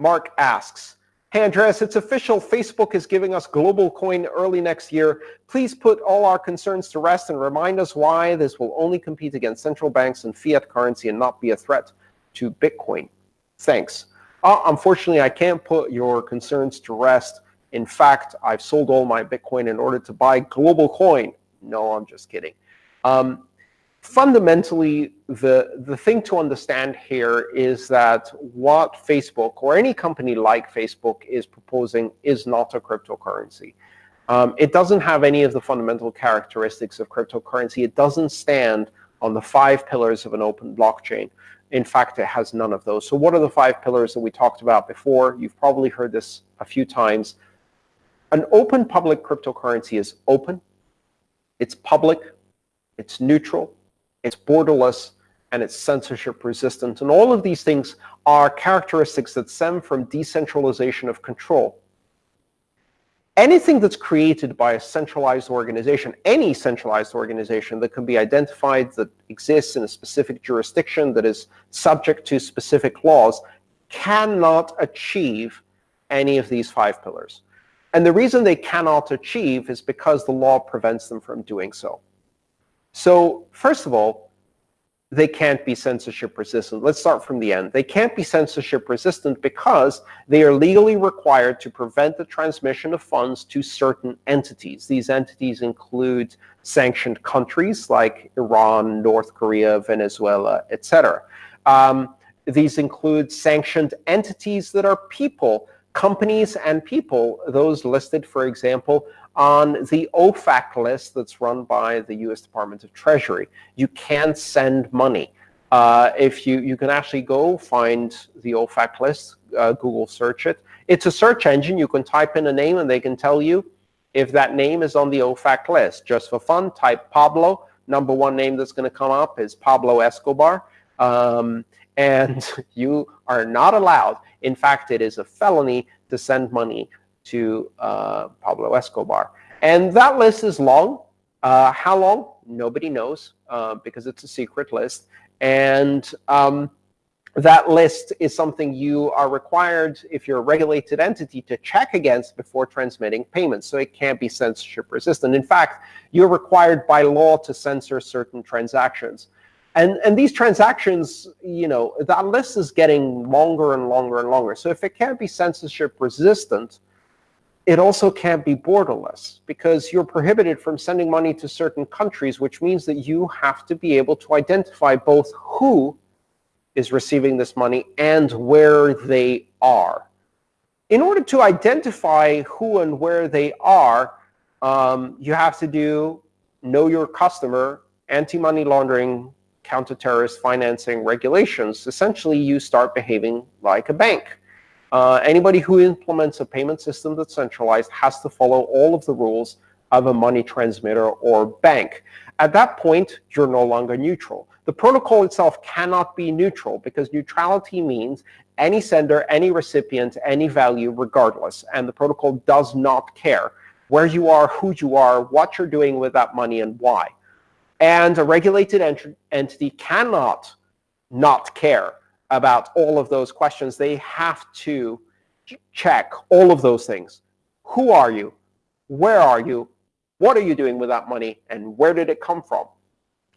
Mark asks, Hey, Andreas, it's official. Facebook is giving us global coin early next year. Please put all our concerns to rest and remind us why this will only compete against central banks and fiat currency and not be a threat to Bitcoin. Thanks. Uh, unfortunately, I can't put your concerns to rest. In fact, I've sold all my Bitcoin in order to buy global coin. No, I'm just kidding. Um, fundamentally, the, the thing to understand here is that what Facebook or any company like Facebook is proposing is not a cryptocurrency. Um, it doesn't have any of the fundamental characteristics of cryptocurrency. It doesn't stand on the five pillars of an open blockchain. In fact, it has none of those. So what are the five pillars that we talked about before? You've probably heard this a few times. An open public cryptocurrency is open, it's public, it's neutral, it's borderless, and it's censorship resistant. And all of these things are characteristics that stem from decentralization of control. Anything that's created by a centralized organization, any centralized organization that can be identified, that exists in a specific jurisdiction, that is subject to specific laws, cannot achieve any of these five pillars. And the reason they cannot achieve is because the law prevents them from doing so. So first of all, they can't be censorship resistant. Let's start from the end. They can't be censorship resistant because they are legally required to prevent the transmission of funds to certain entities. These entities include sanctioned countries like Iran, North Korea, Venezuela, etc. Um, these include sanctioned entities that are people, companies and people, those listed, for example, on the OFAC list that's run by the US Department of Treasury. You can send money. Uh, if you, you can actually go find the OFAC list, uh, Google search it. It's a search engine. You can type in a name and they can tell you if that name is on the OFAC list. Just for fun, type Pablo. Number one name that's going to come up is Pablo Escobar. Um, and you are not allowed. In fact, it is a felony to send money to uh, Pablo Escobar. And that list is long. Uh, how long? Nobody knows uh, because it's a secret list. And um, that list is something you are required, if you're a regulated entity, to check against before transmitting payments. So it can't be censorship resistant. In fact, you're required by law to censor certain transactions. And, and these transactions, you know, that list is getting longer and longer and longer. So if it can't be censorship resistant, it also can't be borderless because you're prohibited from sending money to certain countries, which means that you have to be able to identify both who is receiving this money and where they are. In order to identify who and where they are, um, you have to do know your customer, anti-money laundering, counter-terrorist financing regulations. Essentially, you start behaving like a bank. Uh, anybody who implements a payment system that's centralized has to follow all of the rules of a money transmitter or bank. At that point, you're no longer neutral. The protocol itself cannot be neutral because neutrality means any sender, any recipient, any value regardless. And the protocol does not care where you are, who you are, what you're doing with that money, and why. And a regulated ent entity cannot not care about all of those questions, they have to check all of those things. Who are you? Where are you? What are you doing with that money? And where did it come from?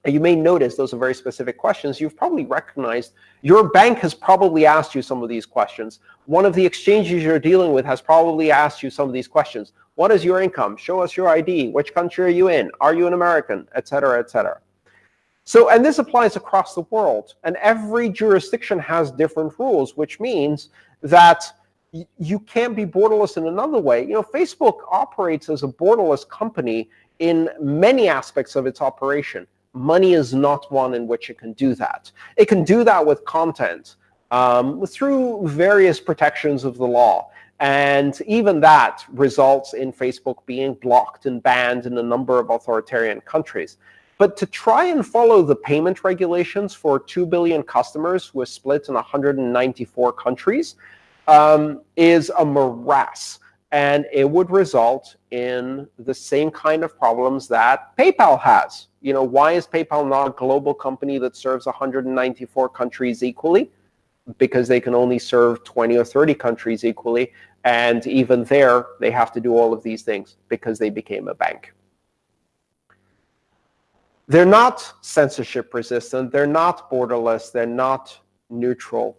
You may notice those are very specific questions. You've probably recognized your bank has probably asked you some of these questions. One of the exchanges you're dealing with has probably asked you some of these questions. What is your income? Show us your ID. Which country are you in? Are you an American? Etc. cetera, et cetera. So, and this applies across the world. And every jurisdiction has different rules, which means that you can't be borderless in another way. You know, Facebook operates as a borderless company in many aspects of its operation. Money is not one in which it can do that. It can do that with content um, through various protections of the law. And even that results in Facebook being blocked and banned in a number of authoritarian countries. But to try and follow the payment regulations for 2 billion customers who are split in 194 countries um, is a morass. And it would result in the same kind of problems that PayPal has. You know, why is PayPal not a global company that serves 194 countries equally? because they can only serve 20 or 30 countries equally. And even there, they have to do all of these things because they became a bank. They're not censorship resistant. They're not borderless. They're not neutral.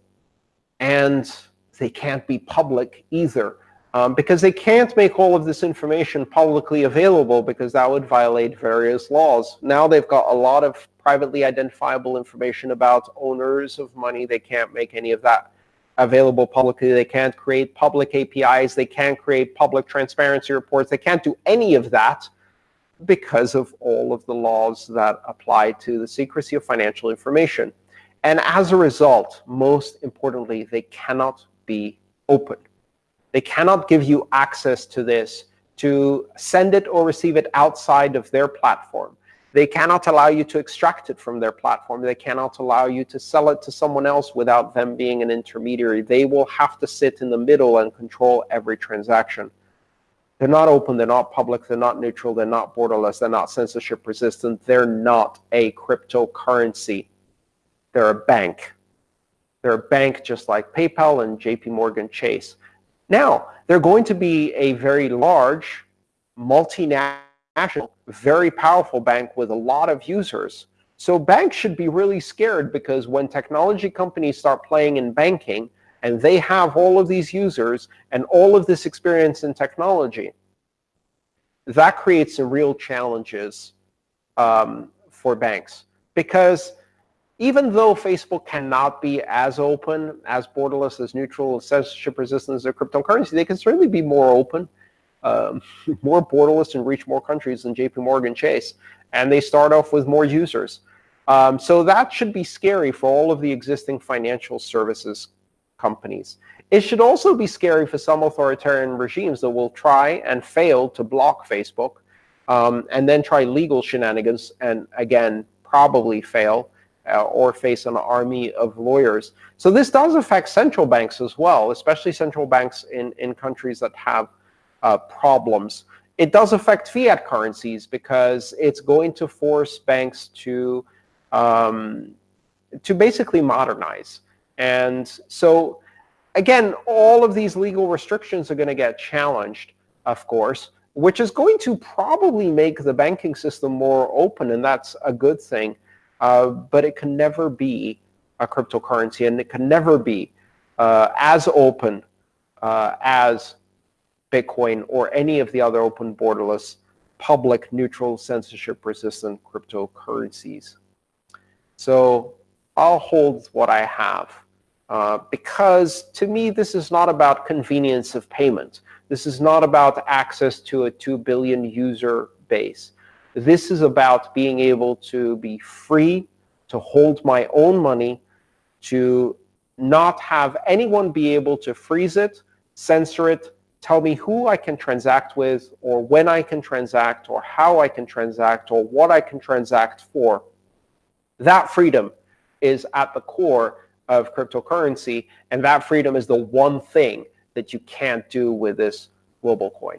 And they can't be public either um, because they can't make all of this information publicly available because that would violate various laws. Now they've got a lot of privately identifiable information about owners of money. They can't make any of that available publicly. They can't create public APIs. They can't create public transparency reports. They can't do any of that because of all of the laws that apply to the secrecy of financial information. And as a result, most importantly, they cannot be open. They cannot give you access to this to send it or receive it outside of their platform. They cannot allow you to extract it from their platform. They cannot allow you to sell it to someone else without them being an intermediary. They will have to sit in the middle and control every transaction. They're not open, they're not public, they're not neutral, they're not borderless, they're not censorship resistant, they're not a cryptocurrency. They're a bank. They're a bank just like PayPal and JP Morgan Chase. Now, they're going to be a very large, multinational very powerful bank with a lot of users. So banks should be really scared because when technology companies start playing in banking and they have all of these users and all of this experience in technology, that creates some real challenges um, for banks. Because even though Facebook cannot be as open, as borderless, as neutral, as censorship resistant as a cryptocurrency, they can certainly be more open um, more borderless and reach more countries than JP Morgan Chase. And they start off with more users. Um, so that should be scary for all of the existing financial services companies. It should also be scary for some authoritarian regimes that will try and fail to block Facebook um, and then try legal shenanigans and, again, probably fail uh, or face an army of lawyers. So this does affect central banks as well, especially central banks in, in countries that have uh, problems. It does affect fiat currencies because it's going to force banks to um, to basically modernize. And so, again, all of these legal restrictions are going to get challenged, of course, which is going to probably make the banking system more open, and that's a good thing. Uh, but it can never be a cryptocurrency, and it can never be uh, as open uh, as Bitcoin, or any of the other open borderless, public, neutral, censorship-resistant cryptocurrencies. So I'll hold what I have. Uh, because to me, this is not about convenience of payment. This is not about access to a 2 billion user base. This is about being able to be free to hold my own money, to not have anyone be able to freeze it, censor it, tell me who I can transact with, or when I can transact, or how I can transact, or what I can transact for. That freedom is at the core of cryptocurrency, and that freedom is the one thing that you can't do with this global coin.